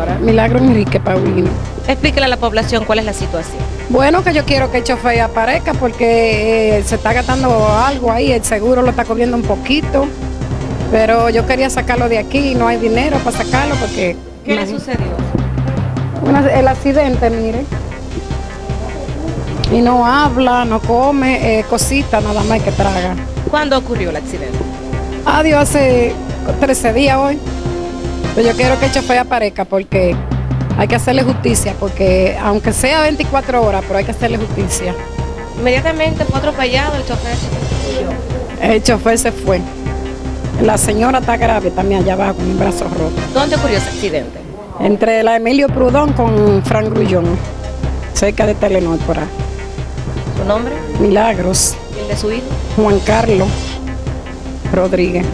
señora? Milagro Enrique Paulino. Explíquele a la población cuál es la situación. Bueno, que yo quiero que el chofer aparezca porque eh, se está gastando algo ahí, el seguro lo está cogiendo un poquito, pero yo quería sacarlo de aquí y no hay dinero para sacarlo porque... ¿Qué le sucedió? Una- el accidente, mire. Y no habla, no come, eh, cosita nada más que traga. ¿Cuándo ocurrió el accidente? Adiós, hace 13 días hoy. Pero yo quiero que el chofer aparezca porque hay que hacerle justicia, porque aunque sea 24 horas, pero hay que hacerle justicia. Inmediatamente fue atropellado, el chofer. El chofer se fue. La señora está grave también allá abajo con un brazo roto. ¿Dónde ocurrió ese accidente? Entre la Emilio Prudón con Frank Grullón, cerca de Telenor por ahí. ¿Su nombre? Milagros, ¿Y el de su hijo? Juan Carlos Rodríguez.